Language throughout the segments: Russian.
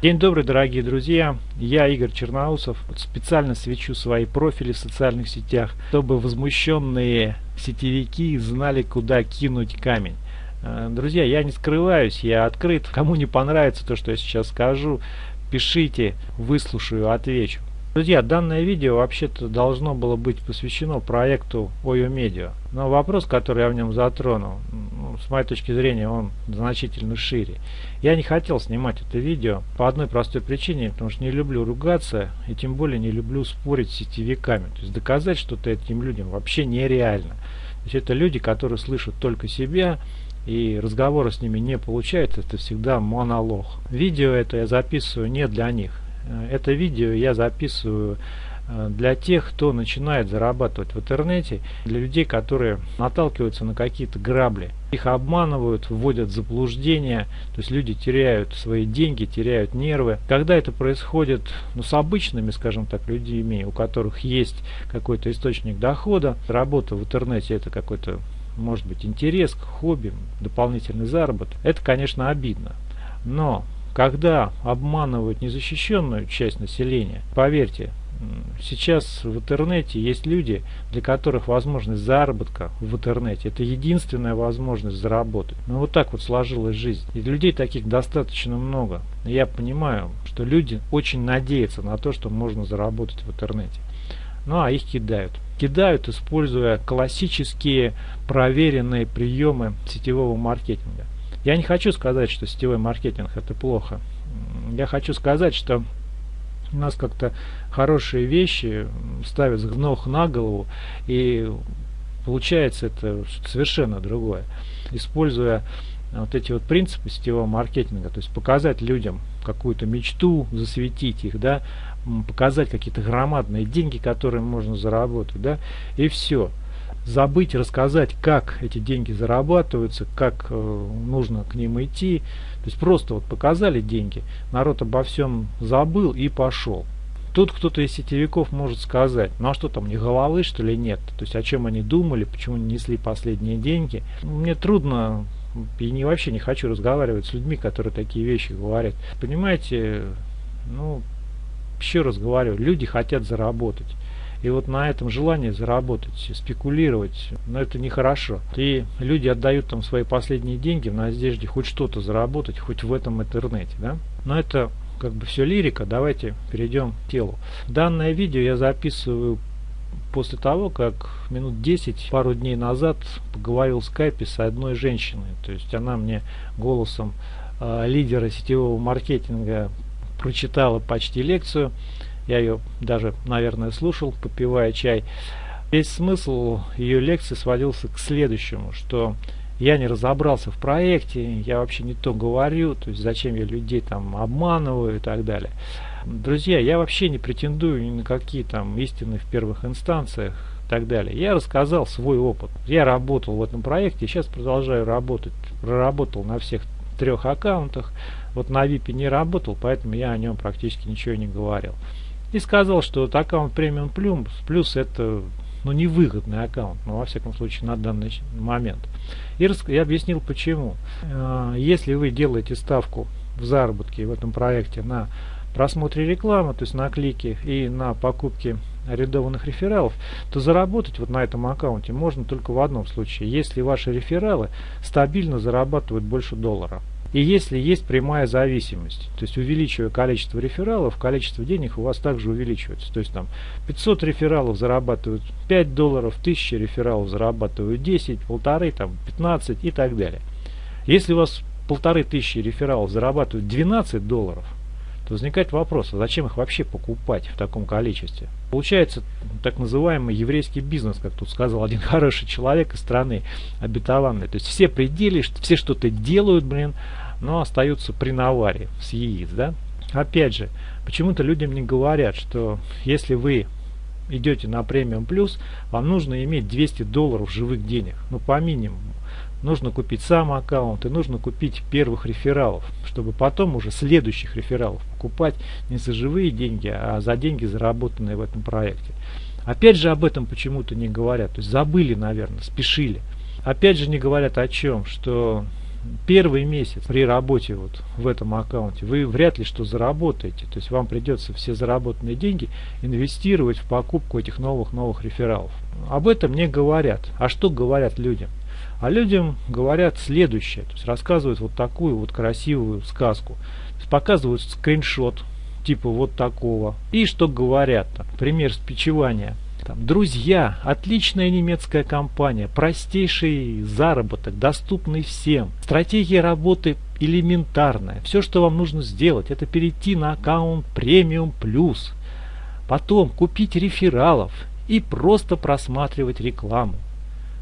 День добрый, дорогие друзья! Я Игорь Черноусов. Специально свечу свои профили в социальных сетях, чтобы возмущенные сетевики знали, куда кинуть камень. Э, друзья, я не скрываюсь, я открыт. Кому не понравится то, что я сейчас скажу, пишите, выслушаю, отвечу. Друзья, данное видео вообще-то должно было быть посвящено проекту OYO Media. Но вопрос, который я в нем затронул, ну, с моей точки зрения, он значительно шире. Я не хотел снимать это видео по одной простой причине, потому что не люблю ругаться и тем более не люблю спорить с сетевиками. То есть доказать что-то этим людям вообще нереально. То есть это люди, которые слышат только себя, и разговора с ними не получается, это всегда монолог. Видео это я записываю не для них. Э, это видео я записываю для тех, кто начинает зарабатывать в интернете, для людей, которые наталкиваются на какие-то грабли. Их обманывают, вводят в заблуждение, то есть люди теряют свои деньги, теряют нервы. Когда это происходит ну, с обычными, скажем так, людьми, у которых есть какой-то источник дохода, работа в интернете это какой-то может быть интерес, хобби, дополнительный заработок, это, конечно, обидно. Но когда обманывают незащищенную часть населения, поверьте, сейчас в интернете есть люди, для которых возможность заработка в интернете это единственная возможность заработать. Но вот так вот сложилась жизнь. И людей таких достаточно много. Я понимаю, что люди очень надеются на то, что можно заработать в интернете. Ну а их кидают. Кидают, используя классические проверенные приемы сетевого маркетинга. Я не хочу сказать, что сетевой маркетинг это плохо. Я хочу сказать, что у нас как-то хорошие вещи ставят с ног на голову и получается это совершенно другое. Используя вот эти вот принципы сетевого маркетинга, то есть показать людям какую-то мечту, засветить их, да, показать какие-то громадные деньги, которые можно заработать, да, и все забыть рассказать, как эти деньги зарабатываются, как э, нужно к ним идти. То есть просто вот показали деньги, народ обо всем забыл и пошел. Тут кто-то из сетевиков может сказать, ну а что там, не головы что ли нет? То есть о чем они думали, почему не несли последние деньги. Мне трудно и не, вообще не хочу разговаривать с людьми, которые такие вещи говорят. Понимаете, ну, еще раз говорю, люди хотят заработать. И вот на этом желание заработать, спекулировать, но это нехорошо. И люди отдают там свои последние деньги в надежде хоть что-то заработать, хоть в этом интернете. Да? Но это как бы все лирика, давайте перейдем к телу. Данное видео я записываю после того, как минут 10, пару дней назад поговорил в скайпе с одной женщиной. То есть она мне голосом э, лидера сетевого маркетинга прочитала почти лекцию. Я ее даже, наверное, слушал, попивая чай. Весь смысл ее лекции сводился к следующему, что я не разобрался в проекте, я вообще не то говорю, то есть зачем я людей там обманываю и так далее. Друзья, я вообще не претендую ни на какие там истины в первых инстанциях и так далее. Я рассказал свой опыт. Я работал в этом проекте, сейчас продолжаю работать. Проработал на всех трех аккаунтах. Вот на VIP не работал, поэтому я о нем практически ничего не говорил и сказал, что вот аккаунт премиум плюс, плюс это ну, невыгодный аккаунт, ну, во всяком случае, на данный момент. И я объяснил, почему. Э, если вы делаете ставку в заработке в этом проекте на просмотре рекламы, то есть на клики и на покупке арендованных рефералов, то заработать вот на этом аккаунте можно только в одном случае, если ваши рефералы стабильно зарабатывают больше доллара. И если есть прямая зависимость, то есть увеличивая количество рефералов, количество денег у вас также увеличивается. То есть там 500 рефералов зарабатывают 5 долларов, 1000 рефералов зарабатывают 10, полторы, там 15 и так далее. Если у вас полторы тысячи рефералов зарабатывают 12 долларов, то возникает вопрос, а зачем их вообще покупать в таком количестве? Получается так называемый еврейский бизнес, как тут сказал один хороший человек из страны обетованной. То есть все пределы, все что-то делают, блин, но остаются при наваре с яиц, да? Опять же, почему-то людям не говорят, что если вы идете на премиум плюс, вам нужно иметь 200 долларов живых денег, ну по минимуму нужно купить сам аккаунт и нужно купить первых рефералов, чтобы потом уже следующих рефералов покупать не за живые деньги, а за деньги, заработанные в этом проекте. Опять же об этом почему-то не говорят, то есть забыли, наверное, спешили. Опять же не говорят о чем, что первый месяц при работе вот в этом аккаунте вы вряд ли что заработаете. То есть вам придется все заработанные деньги инвестировать в покупку этих новых-новых рефералов. Об этом не говорят. А что говорят людям? А людям говорят следующее. То есть рассказывают вот такую вот красивую сказку. Показывают скриншот типа вот такого. И что говорят? Там, пример спичевания. Там, друзья, отличная немецкая компания, простейший заработок, доступный всем. Стратегия работы элементарная. Все, что вам нужно сделать, это перейти на аккаунт Premium Plus. Потом купить рефералов и просто просматривать рекламу.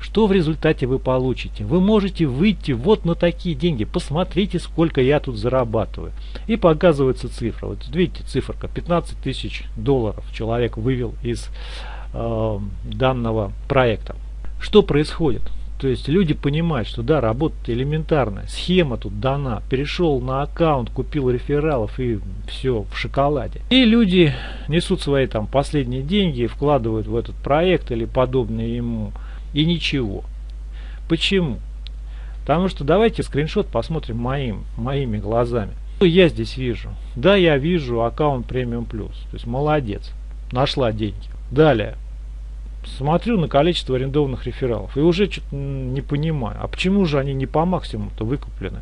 Что в результате вы получите? Вы можете выйти вот на такие деньги. Посмотрите, сколько я тут зарабатываю. И показывается цифра. Вот видите, циферка 15 тысяч долларов человек вывел из э, данного проекта. Что происходит? То есть люди понимают, что да, работа элементарная, схема тут дана, перешел на аккаунт, купил рефералов и все в шоколаде. И люди несут свои там последние деньги, вкладывают в этот проект или подобные ему и ничего. Почему? Потому что давайте скриншот посмотрим моим, моими глазами. Что я здесь вижу? Да, я вижу аккаунт премиум плюс. То есть молодец. Нашла деньги. Далее. Смотрю на количество арендованных рефералов и уже что-то не понимаю. А почему же они не по максимуму-то выкуплены?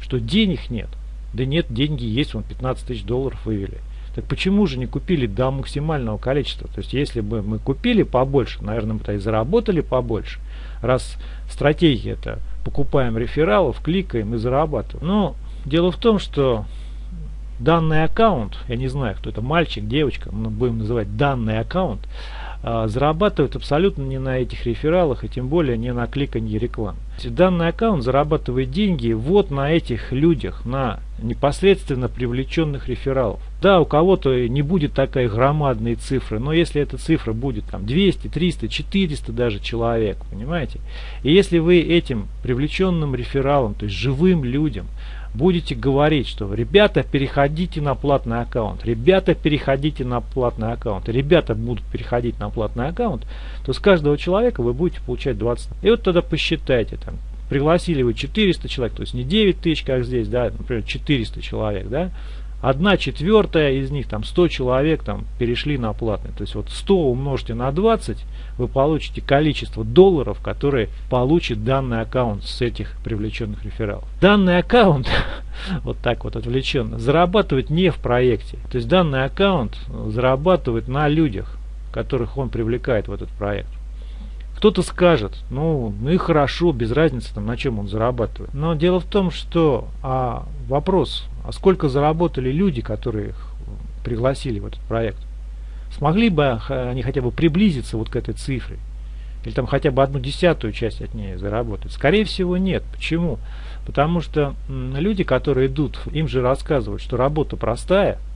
Что денег нет? Да нет, деньги есть, вон 15 тысяч долларов вывели. Так почему же не купили до максимального количества? То есть если бы мы купили побольше, наверное, мы-то и заработали побольше. Раз стратегия это покупаем рефералов, кликаем и зарабатываем. Но дело в том, что данный аккаунт, я не знаю, кто это, мальчик, девочка, мы будем называть данный аккаунт, зарабатывают абсолютно не на этих рефералах и тем более не на кликанье реклам. Данный аккаунт зарабатывает деньги вот на этих людях, на непосредственно привлеченных рефералов. Да, у кого-то не будет такая громадные цифры, но если эта цифра будет там 200, 300, 400 даже человек, понимаете? И если вы этим привлеченным рефералом, то есть живым людям, будете говорить, что ребята, переходите на платный аккаунт, ребята, переходите на платный аккаунт, ребята будут переходить на платный аккаунт, то с каждого человека вы будете получать 20. И вот тогда посчитайте, там, пригласили вы 400 человек, то есть не 9 тысяч, как здесь, да, например, 400 человек, да, одна четвертая из них, там 100 человек там перешли на платный. То есть вот 100 умножьте на 20, вы получите количество долларов, которые получит данный аккаунт с этих привлеченных рефералов. Данный аккаунт, вот так вот отвлеченно, зарабатывает не в проекте. То есть данный аккаунт зарабатывает на людях, которых он привлекает в этот проект. Кто-то скажет, ну, ну и хорошо, без разницы, там, на чем он зарабатывает. Но дело в том, что а, вопрос, а сколько заработали люди, которые их пригласили в этот проект? Смогли бы они хотя бы приблизиться вот к этой цифре? Или там хотя бы одну десятую часть от нее заработать? Скорее всего нет. Почему? Потому что люди, которые идут, им же рассказывают, что работа простая –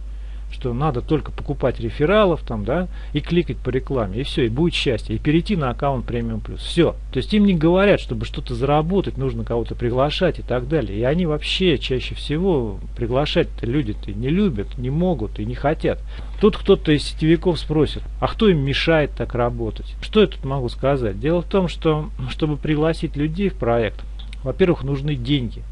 что надо только покупать рефералов там, да, и кликать по рекламе, и все, и будет счастье, и перейти на аккаунт премиум плюс. Все. То есть им не говорят, чтобы что-то заработать, нужно кого-то приглашать и так далее. И они вообще чаще всего приглашать люди-то не любят, не могут и не хотят. Тут кто-то из сетевиков спросит, а кто им мешает так работать? Что я тут могу сказать? Дело в том, что чтобы пригласить людей в проект, во-первых, нужны деньги.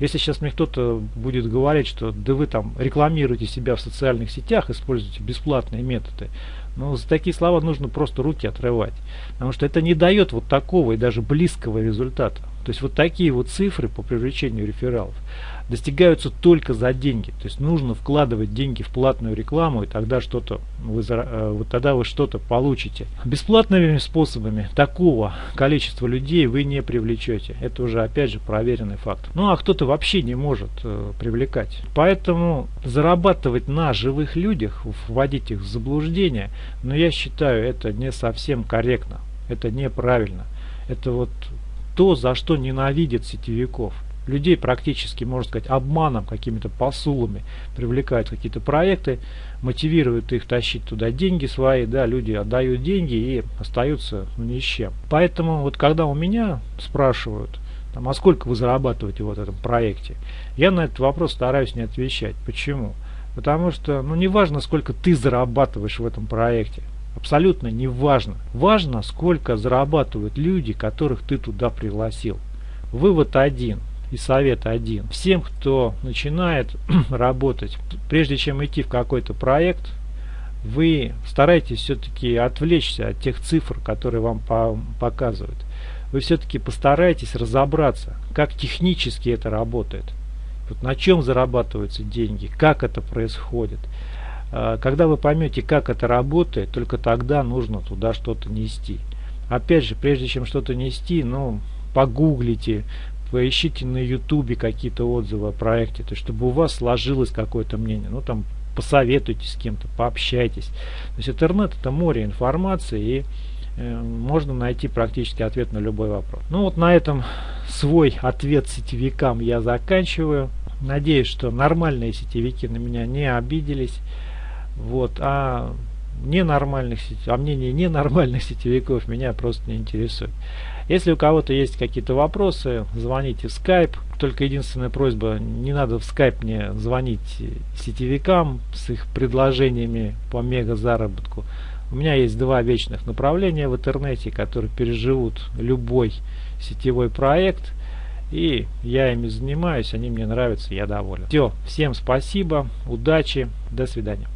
Если сейчас мне кто-то будет говорить, что да вы там рекламируете себя в социальных сетях, используете бесплатные методы, ну, за такие слова нужно просто руки отрывать. Потому что это не дает вот такого и даже близкого результата. То есть вот такие вот цифры по привлечению рефералов достигаются только за деньги. То есть нужно вкладывать деньги в платную рекламу, и тогда что-то вы, э, вот тогда вы что-то получите. Бесплатными способами такого количества людей вы не привлечете. Это уже опять же проверенный факт. Ну а кто-то вообще не может э, привлекать. Поэтому зарабатывать на живых людях, вводить их в заблуждение, но я считаю это не совсем корректно. Это неправильно. Это вот то, за что ненавидят сетевиков людей практически, можно сказать, обманом, какими-то посулами привлекают какие-то проекты, мотивируют их тащить туда деньги свои, да, люди отдают деньги и остаются ну, ни с чем. Поэтому вот когда у меня спрашивают, там, а сколько вы зарабатываете в вот этом проекте, я на этот вопрос стараюсь не отвечать. Почему? Потому что, ну, не важно, сколько ты зарабатываешь в этом проекте. Абсолютно не важно. Важно, сколько зарабатывают люди, которых ты туда пригласил. Вывод один. и совет один. Всем, кто начинает работать, прежде чем идти в какой-то проект, вы стараетесь все-таки отвлечься от тех цифр, которые вам по показывают. Вы все-таки постарайтесь разобраться, как технически это работает. Вот на чем зарабатываются деньги, как это происходит. А, когда вы поймете, как это работает, только тогда нужно туда что-то нести. Опять же, прежде чем что-то нести, ну, погуглите, поищите на ютубе какие-то отзывы о проекте, то есть чтобы у вас сложилось какое-то мнение. Ну, там, посоветуйтесь с кем-то, пообщайтесь. То есть интернет это море информации и э, можно найти практически ответ на любой вопрос. Ну вот на этом свой ответ сетевикам я заканчиваю. Надеюсь, что нормальные сетевики на меня не обиделись. Вот, а ненормальных а мнение ненормальных сетевиков меня просто не интересует. Если у кого-то есть какие-то вопросы, звоните в Skype. Только единственная просьба, не надо в Skype мне звонить сетевикам с их предложениями по мега заработку. У меня есть два вечных направления в интернете, которые переживут любой сетевой проект. И я ими занимаюсь, они мне нравятся, я доволен. Все, всем спасибо, удачи, до свидания.